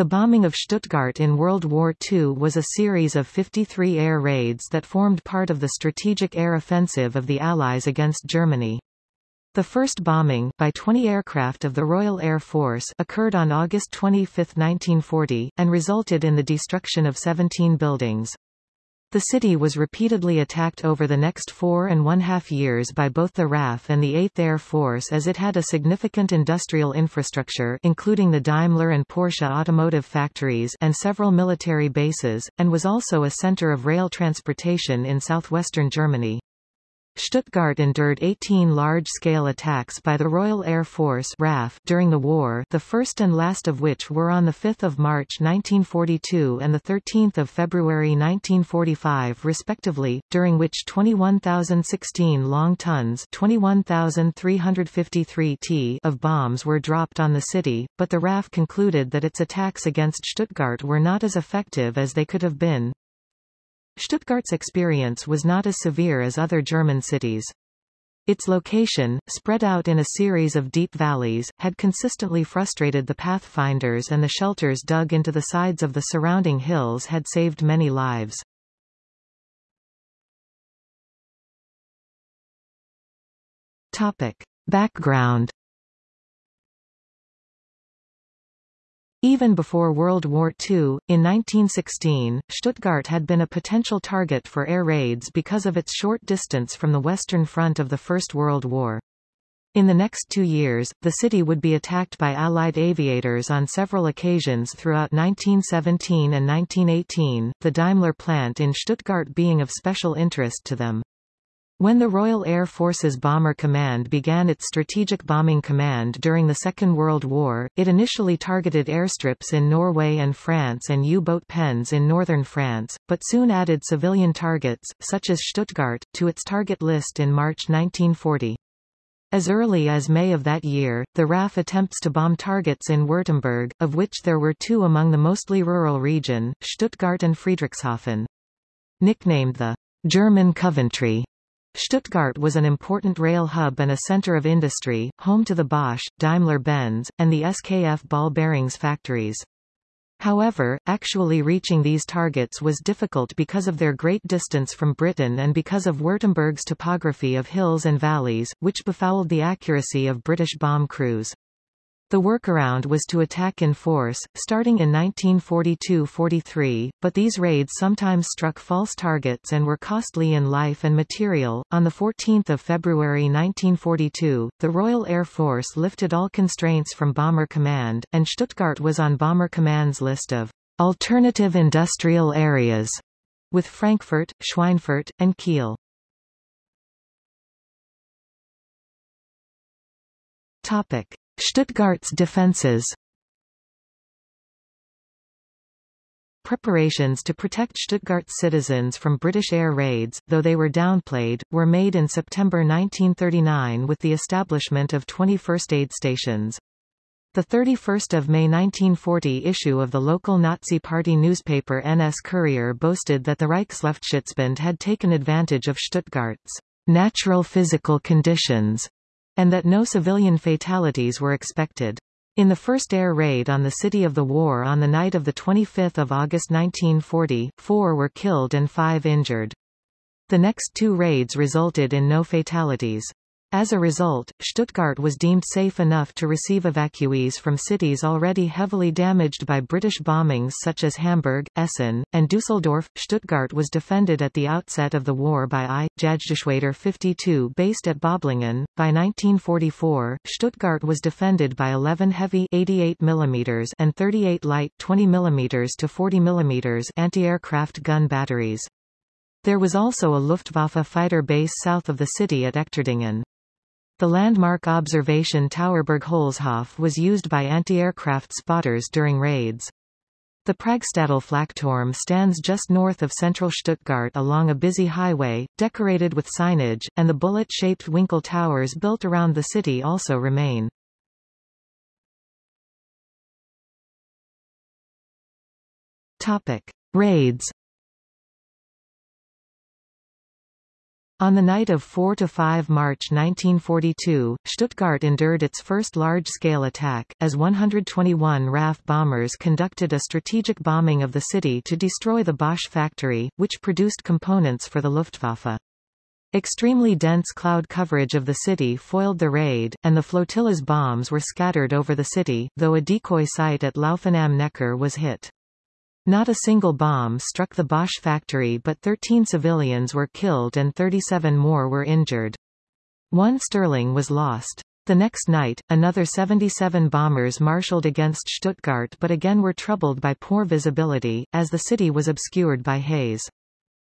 The bombing of Stuttgart in World War II was a series of 53 air raids that formed part of the strategic air offensive of the Allies against Germany. The first bombing, by 20 aircraft of the Royal Air Force occurred on August 25, 1940, and resulted in the destruction of 17 buildings. The city was repeatedly attacked over the next four and one-half years by both the RAF and the 8th Air Force as it had a significant industrial infrastructure including the Daimler and Porsche automotive factories and several military bases, and was also a center of rail transportation in southwestern Germany. Stuttgart endured 18 large-scale attacks by the Royal Air Force RAF during the war the first and last of which were on 5 March 1942 and 13 February 1945 respectively, during which 21,016 long tons 21,353 t of bombs were dropped on the city, but the RAF concluded that its attacks against Stuttgart were not as effective as they could have been. Stuttgart's experience was not as severe as other German cities. Its location, spread out in a series of deep valleys, had consistently frustrated the pathfinders and the shelters dug into the sides of the surrounding hills had saved many lives. Topic. Background Even before World War II, in 1916, Stuttgart had been a potential target for air raids because of its short distance from the Western Front of the First World War. In the next two years, the city would be attacked by Allied aviators on several occasions throughout 1917 and 1918, the Daimler plant in Stuttgart being of special interest to them. When the Royal Air Force's Bomber Command began its Strategic Bombing Command during the Second World War, it initially targeted airstrips in Norway and France and U-boat pens in northern France, but soon added civilian targets, such as Stuttgart, to its target list in March 1940. As early as May of that year, the RAF attempts to bomb targets in Württemberg, of which there were two among the mostly rural region, Stuttgart and Friedrichshafen. Nicknamed the German Coventry, Stuttgart was an important rail hub and a center of industry, home to the Bosch, Daimler-Benz, and the SKF ball bearings factories. However, actually reaching these targets was difficult because of their great distance from Britain and because of Württemberg's topography of hills and valleys, which befouled the accuracy of British bomb crews. The workaround was to attack in force, starting in 1942-43, but these raids sometimes struck false targets and were costly in life and material. On 14 February 1942, the Royal Air Force lifted all constraints from Bomber Command, and Stuttgart was on Bomber Command's list of alternative industrial areas, with Frankfurt, Schweinfurt, and Kiel. Topic. Stuttgart's defences Preparations to protect Stuttgart's citizens from British air raids, though they were downplayed, were made in September 1939 with the establishment of 20 first aid stations. The 31st of May 1940 issue of the local Nazi Party newspaper NS Kurier boasted that the Reichsluftschutzbund had taken advantage of Stuttgart's natural physical conditions and that no civilian fatalities were expected. In the first air raid on the city of the war on the night of 25 August 1940, four were killed and five injured. The next two raids resulted in no fatalities. As a result, Stuttgart was deemed safe enough to receive evacuees from cities already heavily damaged by British bombings such as Hamburg, Essen, and Dusseldorf. Stuttgart was defended at the outset of the war by I. Jagdgeschwader 52 based at Böblingen. By 1944, Stuttgart was defended by 11 heavy 88 mm and 38 light 20 mm to 40 mm anti-aircraft gun batteries. There was also a Luftwaffe fighter base south of the city at Echterdingen. The landmark observation tower Burgholzhof was used by anti-aircraft spotters during raids. The Flakturm stands just north of central Stuttgart along a busy highway, decorated with signage, and the bullet-shaped Winkel towers built around the city also remain. Topic. Raids On the night of 4–5 March 1942, Stuttgart endured its first large-scale attack, as 121 RAF bombers conducted a strategic bombing of the city to destroy the Bosch factory, which produced components for the Luftwaffe. Extremely dense cloud coverage of the city foiled the raid, and the flotilla's bombs were scattered over the city, though a decoy site at Laufen am Neckar was hit. Not a single bomb struck the Bosch factory but 13 civilians were killed and 37 more were injured. One Stirling was lost. The next night, another 77 bombers marshaled against Stuttgart but again were troubled by poor visibility, as the city was obscured by haze.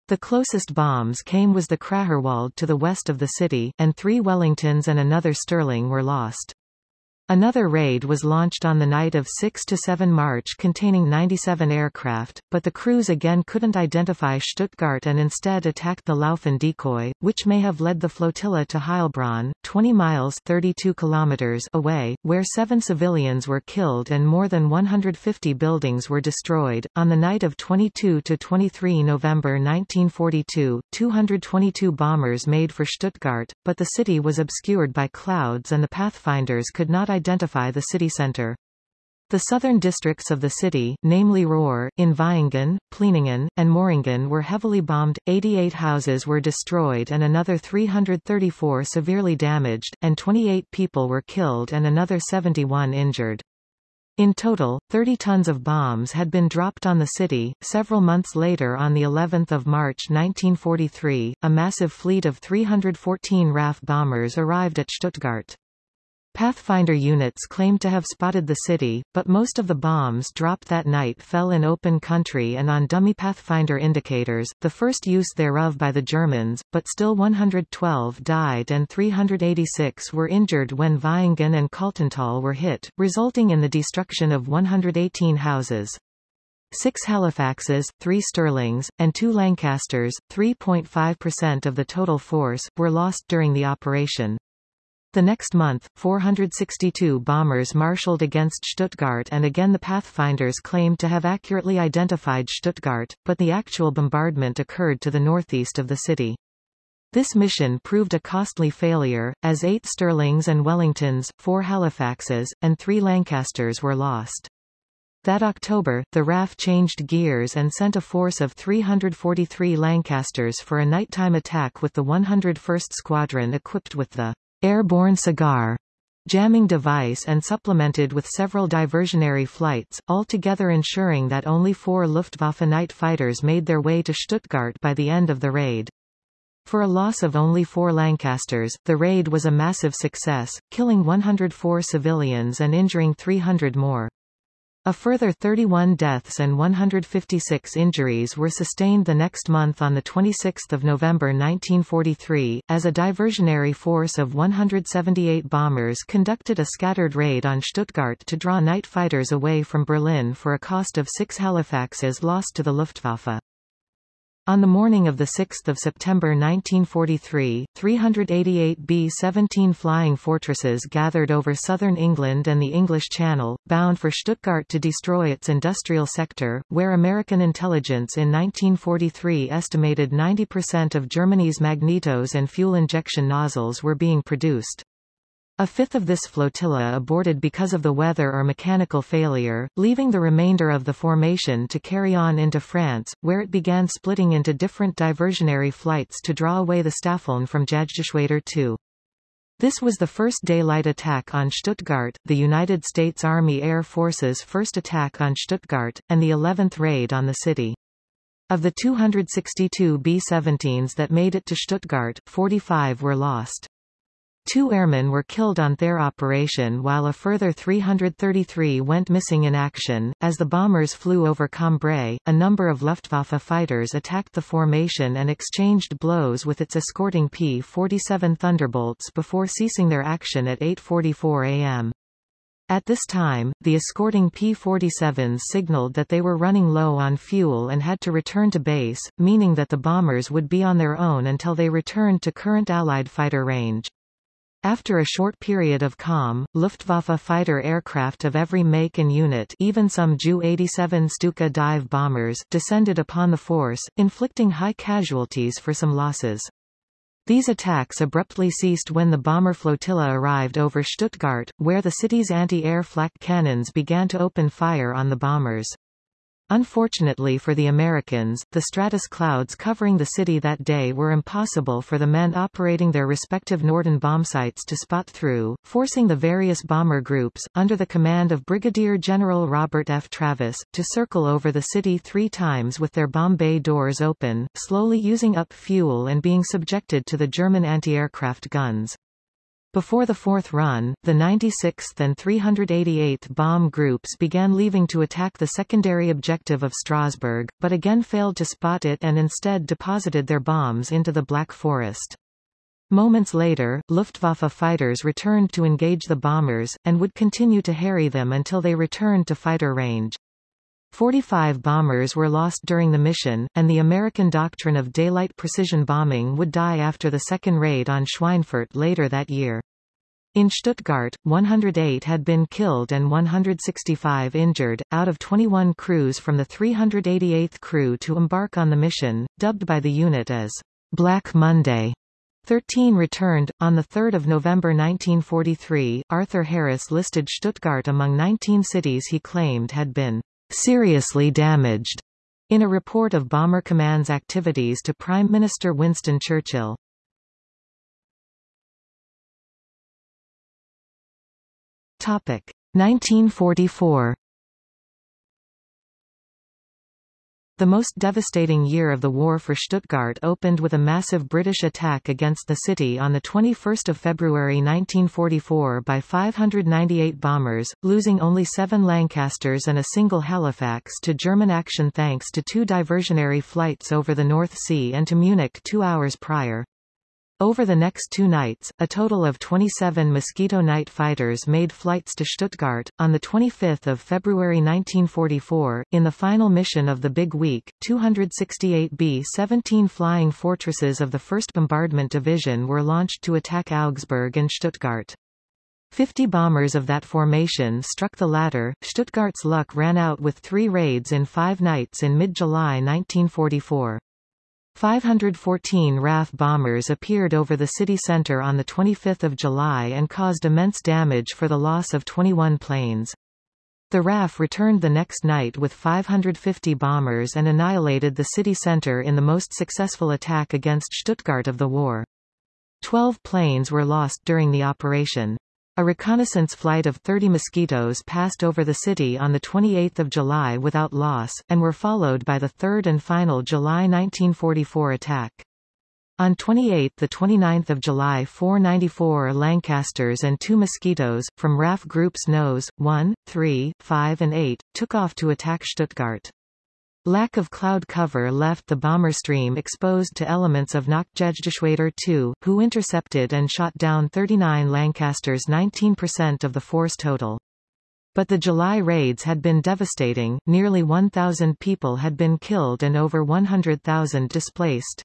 The closest bombs came was the Kräherwald to the west of the city, and three Wellingtons and another Stirling were lost. Another raid was launched on the night of 6–7 March containing 97 aircraft, but the crews again couldn't identify Stuttgart and instead attacked the Laufen decoy, which may have led the flotilla to Heilbronn, 20 miles 32 kilometers away, where seven civilians were killed and more than 150 buildings were destroyed. On the night of 22–23 November 1942, 222 bombers made for Stuttgart, but the city was obscured by clouds and the pathfinders could not identify the city centre. The southern districts of the city, namely Rohr, in Vaihingen, Plieningen, and Möhringen were heavily bombed, 88 houses were destroyed and another 334 severely damaged, and 28 people were killed and another 71 injured. In total, 30 tons of bombs had been dropped on the city. Several months later on the 11th of March 1943, a massive fleet of 314 RAF bombers arrived at Stuttgart. Pathfinder units claimed to have spotted the city, but most of the bombs dropped that night fell in open country and on dummy Pathfinder indicators, the first use thereof by the Germans, but still 112 died and 386 were injured when Vaihingen and Kaltental were hit, resulting in the destruction of 118 houses. Six Halifaxes, three Stirlings, and two Lancasters, 3.5% of the total force, were lost during the operation. The next month, 462 bombers marshaled against Stuttgart and again the Pathfinders claimed to have accurately identified Stuttgart, but the actual bombardment occurred to the northeast of the city. This mission proved a costly failure, as eight Stirlings and Wellingtons, four Halifaxes, and three Lancasters were lost. That October, the RAF changed gears and sent a force of 343 Lancasters for a nighttime attack with the 101st Squadron equipped with the airborne cigar jamming device and supplemented with several diversionary flights, altogether ensuring that only four Luftwaffe night fighters made their way to Stuttgart by the end of the raid. For a loss of only four Lancasters, the raid was a massive success, killing 104 civilians and injuring 300 more. A further 31 deaths and 156 injuries were sustained the next month on 26 November 1943, as a diversionary force of 178 bombers conducted a scattered raid on Stuttgart to draw night fighters away from Berlin for a cost of six Halifaxes lost to the Luftwaffe. On the morning of 6 September 1943, 388 B-17 flying fortresses gathered over southern England and the English Channel, bound for Stuttgart to destroy its industrial sector, where American intelligence in 1943 estimated 90% of Germany's magnetos and fuel injection nozzles were being produced. A fifth of this flotilla aborted because of the weather or mechanical failure, leaving the remainder of the formation to carry on into France, where it began splitting into different diversionary flights to draw away the Staffeln from Jagdgeschwader II. This was the first daylight attack on Stuttgart, the United States Army Air Force's first attack on Stuttgart, and the 11th raid on the city. Of the 262 B-17s that made it to Stuttgart, 45 were lost. Two airmen were killed on their operation while a further 333 went missing in action. As the bombers flew over Cambrai, a number of Luftwaffe fighters attacked the formation and exchanged blows with its escorting P-47 Thunderbolts before ceasing their action at 8.44 am. At this time, the escorting P-47s signaled that they were running low on fuel and had to return to base, meaning that the bombers would be on their own until they returned to current Allied fighter range. After a short period of calm, Luftwaffe fighter aircraft of every make and unit even some Ju-87 Stuka dive bombers descended upon the force, inflicting high casualties for some losses. These attacks abruptly ceased when the bomber flotilla arrived over Stuttgart, where the city's anti-air flak cannons began to open fire on the bombers. Unfortunately for the Americans, the stratus clouds covering the city that day were impossible for the men operating their respective Norden bombsights to spot through, forcing the various bomber groups, under the command of Brigadier General Robert F. Travis, to circle over the city three times with their bomb bay doors open, slowly using up fuel and being subjected to the German anti-aircraft guns. Before the fourth run, the 96th and 388th bomb groups began leaving to attack the secondary objective of Strasbourg, but again failed to spot it and instead deposited their bombs into the Black Forest. Moments later, Luftwaffe fighters returned to engage the bombers, and would continue to harry them until they returned to fighter range. 45 bombers were lost during the mission, and the American doctrine of daylight precision bombing would die after the second raid on Schweinfurt later that year. In Stuttgart, 108 had been killed and 165 injured, out of 21 crews from the 388th crew to embark on the mission, dubbed by the unit as Black Monday. 13 returned. On 3 November 1943, Arthur Harris listed Stuttgart among 19 cities he claimed had been seriously damaged in a report of Bomber Command's activities to Prime Minister Winston Churchill. Topic 1944 The most devastating year of the war for Stuttgart opened with a massive British attack against the city on 21 February 1944 by 598 bombers, losing only seven Lancasters and a single Halifax to German action thanks to two diversionary flights over the North Sea and to Munich two hours prior. Over the next two nights, a total of 27 Mosquito night fighters made flights to Stuttgart. On 25 February 1944, in the final mission of the Big Week, 268 B-17 Flying Fortresses of the 1st Bombardment Division were launched to attack Augsburg and Stuttgart. Fifty bombers of that formation struck the latter. Stuttgart's luck ran out with three raids in five nights in mid-July 1944. 514 RAF bombers appeared over the city centre on 25 July and caused immense damage for the loss of 21 planes. The RAF returned the next night with 550 bombers and annihilated the city centre in the most successful attack against Stuttgart of the war. Twelve planes were lost during the operation. A reconnaissance flight of 30 Mosquitoes passed over the city on 28 July without loss, and were followed by the third and final July 1944 attack. On 28–29 July 494 Lancasters and two Mosquitoes, from RAF Groups Nose, 1, 3, 5 and 8, took off to attack Stuttgart. Lack of cloud cover left the bomber stream exposed to elements of Nachtschutzgeschwader 2, who intercepted and shot down 39 Lancasters 19% of the force total. But the July raids had been devastating, nearly 1,000 people had been killed and over 100,000 displaced.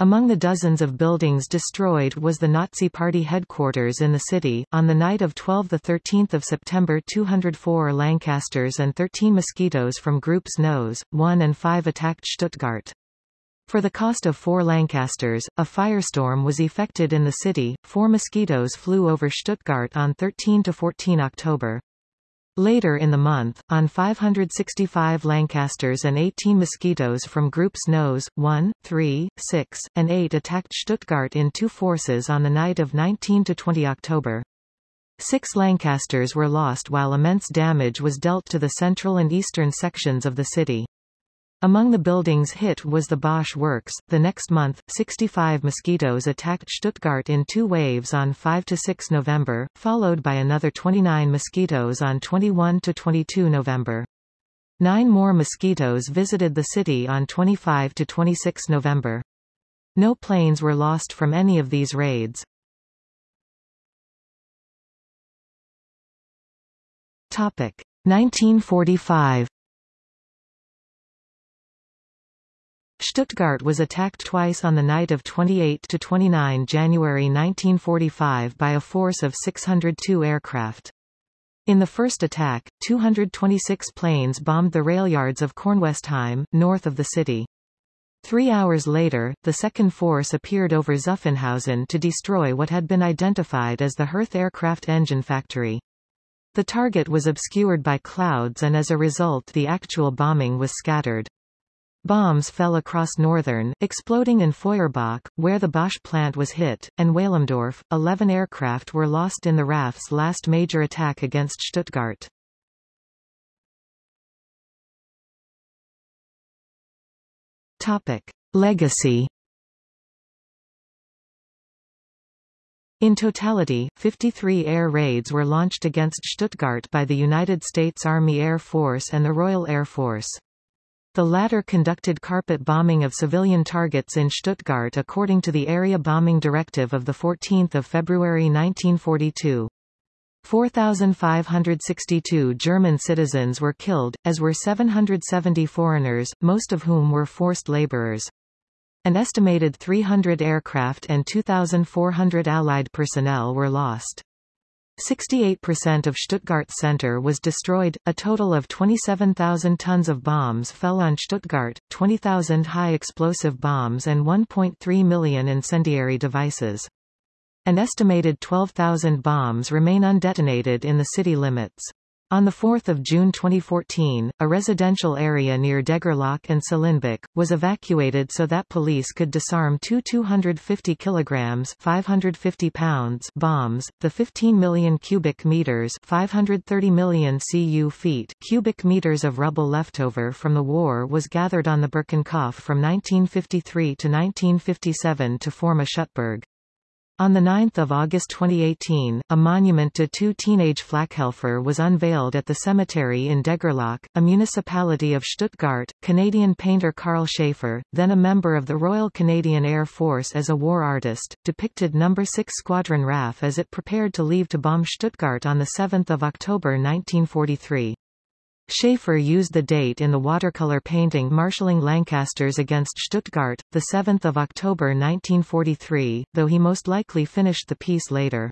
Among the dozens of buildings destroyed was the Nazi Party headquarters in the city. On the night of 12–13 September 204 Lancasters and 13 Mosquitoes from Groups Nose, 1 and 5 attacked Stuttgart. For the cost of four Lancasters, a firestorm was effected in the city. Four Mosquitoes flew over Stuttgart on 13–14 October. Later in the month, on 565 Lancasters and 18 Mosquitoes from Groups Nose, 1, 3, 6, and 8 attacked Stuttgart in two forces on the night of 19–20 October. Six Lancasters were lost while immense damage was dealt to the central and eastern sections of the city. Among the buildings hit was the Bosch Works. The next month, 65 mosquitoes attacked Stuttgart in two waves on 5–6 November, followed by another 29 mosquitoes on 21–22 November. Nine more mosquitoes visited the city on 25–26 November. No planes were lost from any of these raids. Topic 1945 Stuttgart was attacked twice on the night of 28–29 January 1945 by a force of 602 aircraft. In the first attack, 226 planes bombed the rail yards of Kornwestheim, north of the city. Three hours later, the second force appeared over Zuffenhausen to destroy what had been identified as the Hirth aircraft engine factory. The target was obscured by clouds and as a result the actual bombing was scattered. Bombs fell across northern, exploding in Feuerbach, where the Bosch plant was hit, and Weilimdorf. Eleven aircraft were lost in the RAF's last major attack against Stuttgart. Topic. Legacy In totality, 53 air raids were launched against Stuttgart by the United States Army Air Force and the Royal Air Force. The latter conducted carpet bombing of civilian targets in Stuttgart according to the Area Bombing Directive of 14 February 1942. 4,562 German citizens were killed, as were 770 foreigners, most of whom were forced laborers. An estimated 300 aircraft and 2,400 Allied personnel were lost. 68% of Stuttgart center was destroyed, a total of 27,000 tons of bombs fell on Stuttgart, 20,000 high explosive bombs and 1.3 million incendiary devices. An estimated 12,000 bombs remain undetonated in the city limits. On 4 June 2014, a residential area near Degerloch and Seelenbeck, was evacuated so that police could disarm two 250 kilograms 550 pounds bombs. The 15 million cubic meters 530 million cu feet cubic meters of rubble leftover from the war was gathered on the Birkenkopf from 1953 to 1957 to form a Schuttberg. On 9 August 2018, a monument to two teenage Flakhelfer was unveiled at the cemetery in Degerloch, a municipality of Stuttgart. Canadian painter Carl Schaefer, then a member of the Royal Canadian Air Force as a war artist, depicted No. 6 Squadron RAF as it prepared to leave to bomb Stuttgart on 7 October 1943. Schaefer used the date in the watercolor painting Marshalling Lancasters against Stuttgart, 7 October 1943, though he most likely finished the piece later.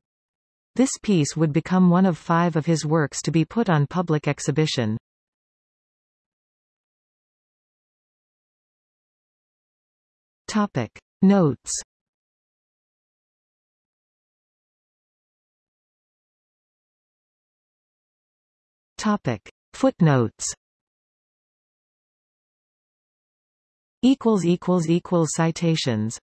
This piece would become one of five of his works to be put on public exhibition. Topic. Notes Topic. Footnotes. Citations